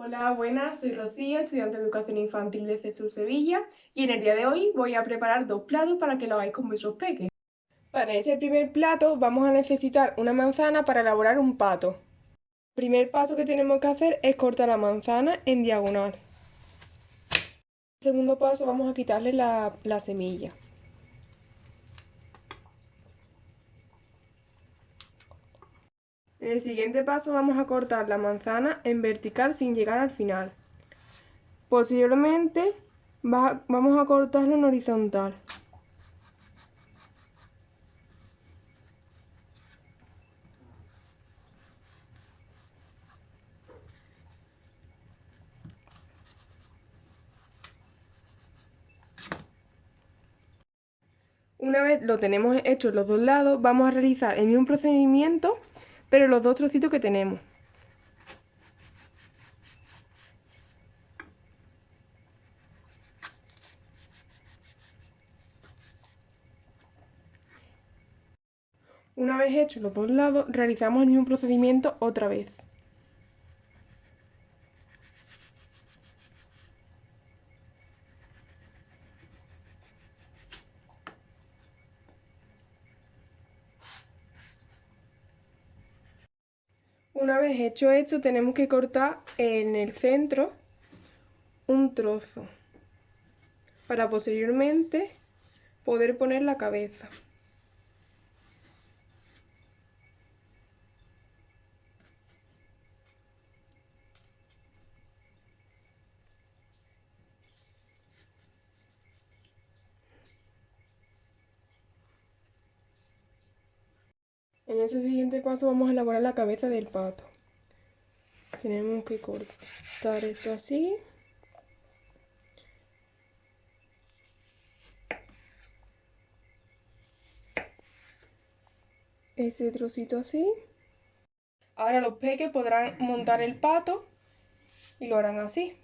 Hola, buenas, soy Rocío, estudiante de Educación Infantil de CESUR Sevilla y en el día de hoy voy a preparar dos platos para que lo hagáis con vuestros peques. Para ese primer plato vamos a necesitar una manzana para elaborar un pato. El primer paso que tenemos que hacer es cortar la manzana en diagonal. El segundo paso vamos a quitarle la, la semilla. En el siguiente paso vamos a cortar la manzana en vertical sin llegar al final. Posteriormente vamos a cortarlo en horizontal. Una vez lo tenemos hecho los dos lados, vamos a realizar el mismo procedimiento pero los dos trocitos que tenemos. Una vez hechos los dos lados, realizamos el mismo procedimiento otra vez. Una vez hecho esto, tenemos que cortar en el centro un trozo para posteriormente poder poner la cabeza. En ese siguiente paso vamos a elaborar la cabeza del pato. Tenemos que cortar esto así. Ese trocito así. Ahora los peques podrán montar el pato y lo harán así.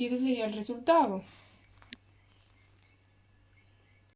Y ese sería el resultado.